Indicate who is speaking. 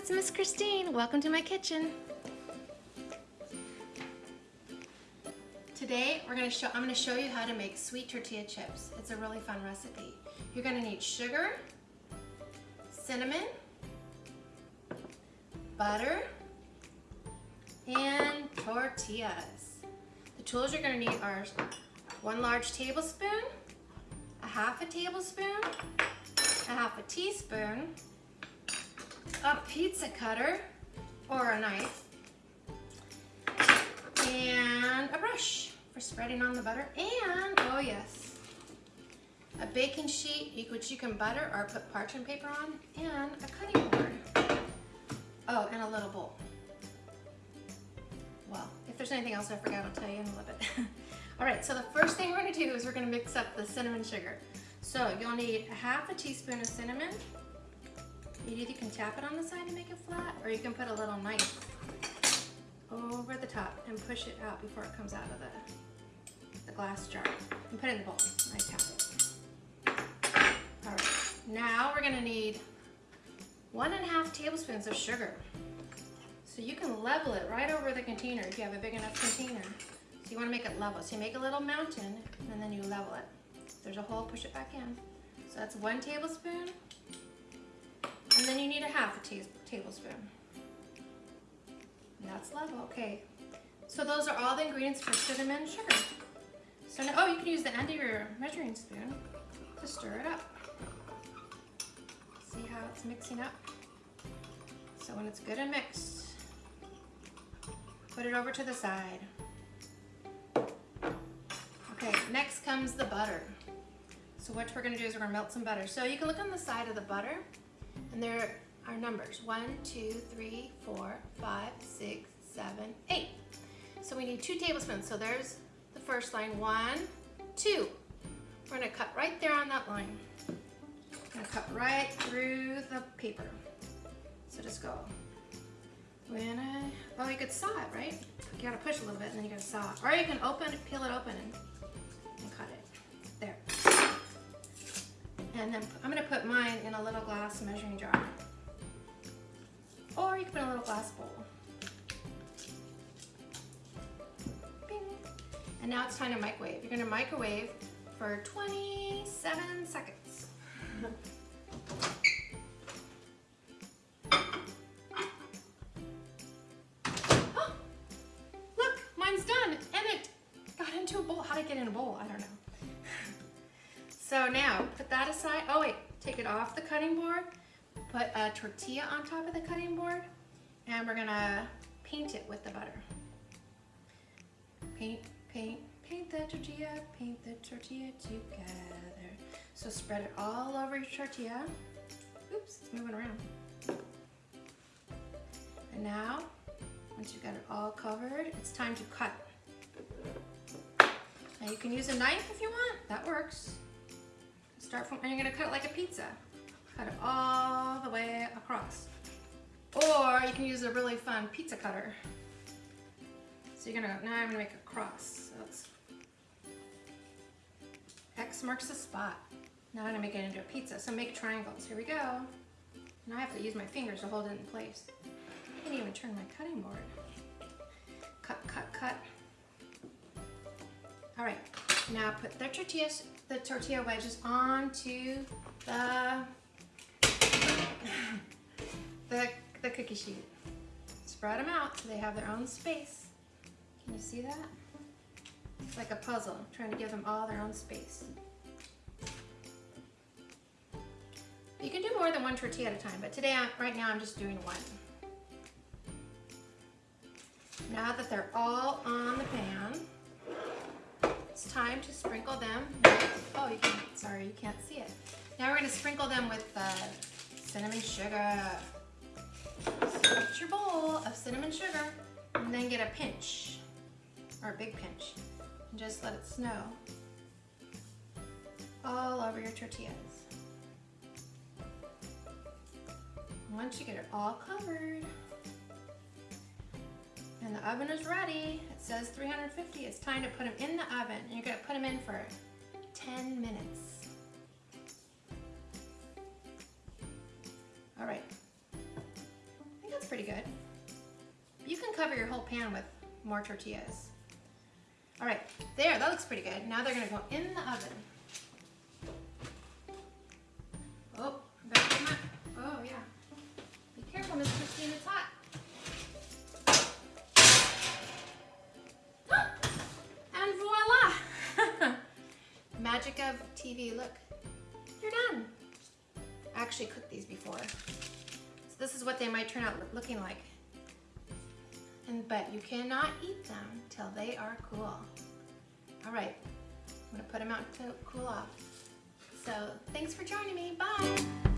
Speaker 1: it's Miss Christine. Welcome to my kitchen. Today we're gonna show I'm gonna show you how to make sweet tortilla chips. It's a really fun recipe. You're gonna need sugar, cinnamon, butter, and tortillas. The tools you're gonna need are one large tablespoon, a half a tablespoon, a half a teaspoon, a pizza cutter or a knife, and a brush for spreading on the butter, and, oh yes, a baking sheet which you can butter or put parchment paper on, and a cutting board. Oh, and a little bowl. Well, if there's anything else I forgot, I'll tell you in a little bit. All right, so the first thing we're gonna do is we're gonna mix up the cinnamon sugar. So you'll need a half a teaspoon of cinnamon, you either can tap it on the side to make it flat, or you can put a little knife over the top and push it out before it comes out of the, the glass jar. And put it in the bowl. I tap it. All right, now we're gonna need one and a half tablespoons of sugar. So you can level it right over the container if you have a big enough container. So you wanna make it level. So you make a little mountain and then you level it. There's a hole, push it back in. So that's one tablespoon. And then you need a half a tablespoon. That's level, okay. So those are all the ingredients for cinnamon sugar. So now, oh, you can use the end of your measuring spoon to stir it up. See how it's mixing up? So when it's good and mixed, put it over to the side. Okay, next comes the butter. So what we're gonna do is we're gonna melt some butter. So you can look on the side of the butter and there are numbers. One, two, three, four, five, six, seven, eight. So we need two tablespoons. So there's the first line. One, two. We're gonna cut right there on that line. Gonna cut right through the paper. So just go. When I, oh, you could saw it, right? You gotta push a little bit and then you gotta saw it. Or you can open, peel it open and, And then I'm gonna put mine in a little glass measuring jar. Or you can put in a little glass bowl. Bing. And now it's time to microwave. You're gonna microwave for 27 seconds. look, mine's done and it got into a bowl. How did it get in a bowl? I don't know. So now put that aside. Oh wait, take it off the cutting board. Put a tortilla on top of the cutting board and we're gonna paint it with the butter. Paint, paint, paint the tortilla, paint the tortilla together. So spread it all over your tortilla. Oops, it's moving around. And now, once you've got it all covered, it's time to cut. Now you can use a knife if you want, that works. Start from, and you're gonna cut it like a pizza. Cut it all the way across. Or you can use a really fun pizza cutter. So you're gonna, now I'm gonna make a cross. So X marks the spot. Now I'm gonna make it into a pizza. So make triangles, here we go. Now I have to use my fingers to hold it in place. I can even turn my cutting board. Cut, cut, cut. All right, now put the tortillas the tortilla wedges onto the, the, the cookie sheet. Spread them out so they have their own space. Can you see that? It's like a puzzle, trying to give them all their own space. You can do more than one tortilla at a time, but today, right now, I'm just doing one. Now that they're all on the pan, it's time to sprinkle them with, oh, you can, sorry, you can't see it. Now we're gonna sprinkle them with the cinnamon sugar. Get your bowl of cinnamon sugar and then get a pinch, or a big pinch, and just let it snow all over your tortillas. Once you get it all covered, and the oven is ready. It says 350. It's time to put them in the oven. And you're gonna put them in for 10 minutes. All right, I think that's pretty good. You can cover your whole pan with more tortillas. All right, there, that looks pretty good. Now they're gonna go in the oven. Magic of TV, look. You're done. I actually cooked these before. So this is what they might turn out looking like. And But you cannot eat them till they are cool. All right, I'm gonna put them out to cool off. So thanks for joining me, bye.